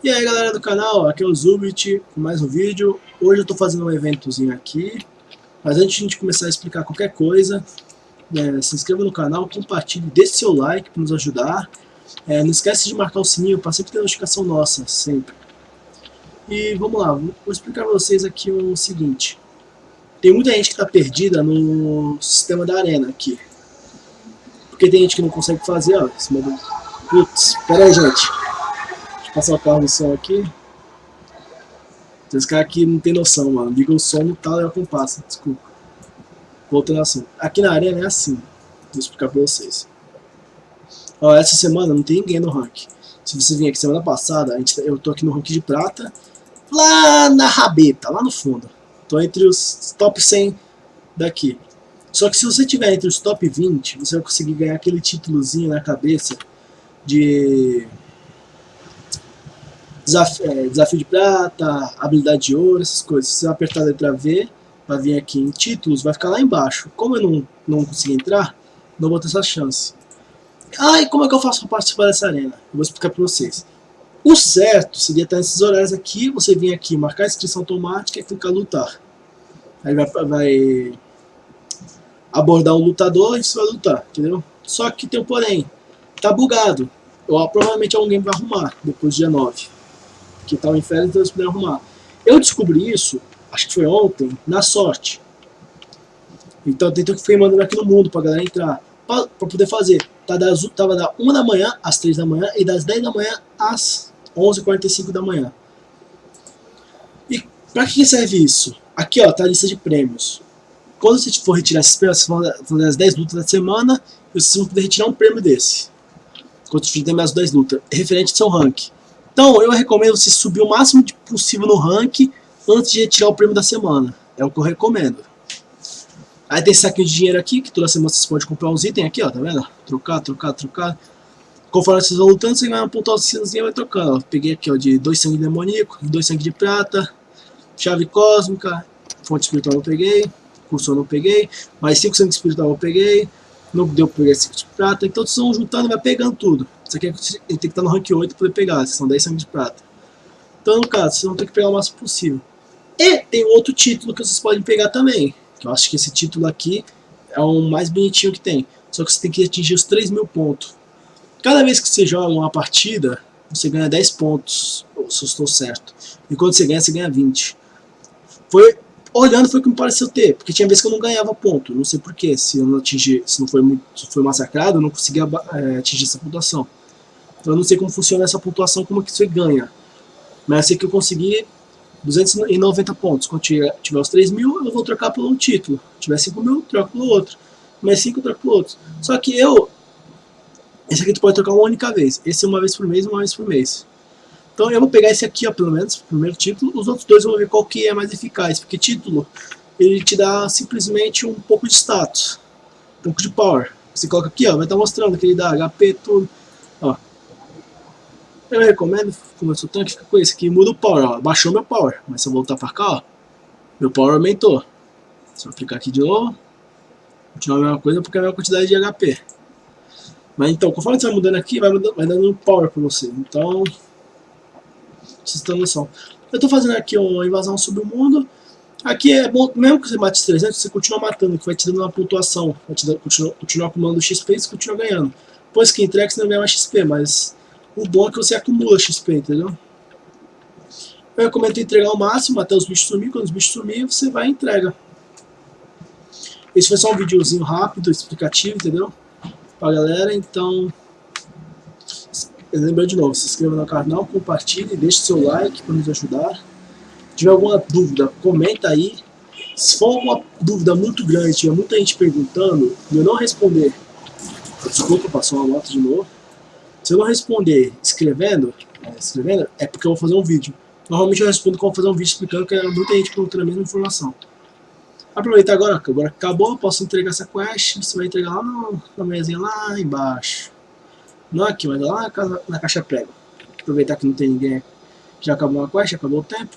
E aí galera do canal, aqui é o Zubit com mais um vídeo. Hoje eu estou fazendo um eventozinho aqui, mas antes de a gente começar a explicar qualquer coisa, é, se inscreva no canal, compartilhe, deixe seu like para nos ajudar. É, não esquece de marcar o sininho para sempre ter notificação nossa, sempre. E vamos lá, vou explicar para vocês aqui o seguinte. Tem muita gente que está perdida no sistema da arena aqui. Porque tem gente que não consegue fazer, ó, em cima do... Putz, pera aí gente passar o carro no som aqui. Esse cara aqui não tem noção, mano. Liga o som no talo e a compasso, desculpa. Voltando ao. Aqui na arena é assim. Vou explicar pra vocês. Ó, essa semana não tem ninguém no rank. Se você vir aqui semana passada, a gente, tá, eu tô aqui no rank de prata. Lá na rabeta, lá no fundo. Tô entre os top 100 daqui. Só que se você tiver entre os top 20, você vai conseguir ganhar aquele títulozinho na cabeça de desafio, é, desafio de prata, habilidade de ouro, essas coisas. Se você apertar a letra V, vai vir aqui em títulos, vai ficar lá embaixo. Como eu não, não consegui entrar, não vou ter essa chance. Ah, e como é que eu faço para participar dessa arena? Eu vou explicar para vocês. O certo seria estar nesses horários aqui, você vir aqui, marcar a inscrição automática e clicar lutar. Aí vai, vai abordar um lutador e você vai lutar, entendeu? Só que tem um porém, tá bugado. Provavelmente alguém vai arrumar depois do dia 9 que estava em férias, então eles puderam arrumar. Eu descobri isso, acho que foi ontem, na sorte. Então eu que fui mandando aqui no mundo pra galera entrar, pra, pra poder fazer. Tá das, tava da 1 da manhã às 3 da manhã e das 10 da manhã às 11h45 da manhã. E pra que serve isso? Aqui ó, tá a lista de prêmios. Quando você for retirar esses prêmios, você vai fazer as 10 lutas da semana, vocês vão poder retirar um prêmio desse. Quando você fizer as 10 lutas, referente ao seu ranking. Então, eu recomendo você subir o máximo possível no ranking antes de retirar o prêmio da semana. É o que eu recomendo. Aí tem esse saquinho de dinheiro aqui, que toda semana você pode comprar uns itens aqui, ó, tá vendo? Trocar, trocar, trocar. Conforme vocês vão lutando, você vai uma pontuação e vai trocando. Ó. Peguei aqui, ó, de dois sangue demoníaco, dois sangue de prata, chave cósmica, fonte espiritual eu peguei, cursor não peguei, mais cinco sangue espiritual eu peguei, não deu pra pegar cinco de prata, então vocês vão juntando e vai pegando tudo. Ele tem que estar no rank 8 para poder pegar, são 10 sangue de prata. Então, no caso, vocês vão ter que pegar o máximo possível. E tem outro título que vocês podem pegar também, que eu acho que esse título aqui é o mais bonitinho que tem. Só que você tem que atingir os 3 mil pontos. Cada vez que você joga uma partida, você ganha 10 pontos, se eu estou certo. E quando você ganha, você ganha 20. Foi olhando foi o que me pareceu ter, porque tinha vezes que eu não ganhava ponto, não sei porquê, se eu não atingi, se não foi muito, se foi massacrado, eu não conseguia é, atingir essa pontuação. Eu não sei como funciona essa pontuação, como que você ganha. Mas sei que eu consegui 290 pontos. Quando tiver, tiver os 3 mil, eu vou trocar por um título. Se tiver 5 mil, troco pelo outro. Mais 5, troco pelo outro. Só que eu... Esse aqui tu pode trocar uma única vez. Esse é uma vez por mês, uma vez por mês. Então eu vou pegar esse aqui, ó, pelo menos, primeiro título. Os outros dois eu vou ver qual que é mais eficaz. Porque título, ele te dá simplesmente um pouco de status. Um pouco de power. Você coloca aqui, ó, vai estar mostrando que ele dá HP, tudo. Ó, eu recomendo, como eu sou tanque, fica com esse aqui, muda o power, ó, baixou meu power, mas se eu voltar pra cá, ó, meu power aumentou. Se eu aplicar aqui de novo, continuar a mesma coisa porque é a mesma quantidade de HP. Mas então, conforme você vai mudando aqui, vai, mudando, vai dando power pra você, então, vocês têm noção. Eu tô fazendo aqui uma invasão sobre o mundo, aqui é bom, mesmo que você mate 300, você continua matando, que vai te dando uma pontuação, vai te dando, continua, continua acumulando XP e você continua ganhando. Depois que entrega, você não ganha mais XP, mas o bom é que você acumula XP, entendeu? Eu recomendo entregar ao máximo até os bichos sumir. Quando os bichos sumirem, você vai e entrega. Esse foi só um videozinho rápido, explicativo, entendeu? Pra galera, então... Lembrando de novo, se inscreva no canal, compartilhe, deixe seu like para nos ajudar. Se tiver alguma dúvida, comenta aí. Se for uma dúvida muito grande, tiver muita gente perguntando e eu não responder, desculpa, passou uma moto de novo se eu não responder escrevendo, é, escrevendo, é porque eu vou fazer um vídeo. Normalmente eu respondo como fazer um vídeo explicando que é muita gente perguntando a mesma informação. Aproveita agora, que agora acabou, posso entregar essa quest, você vai entregar lá no, na mesinha lá embaixo. Não aqui, mas lá na, na caixa prego. Aproveitar que não tem ninguém, já acabou a quest, acabou o tempo.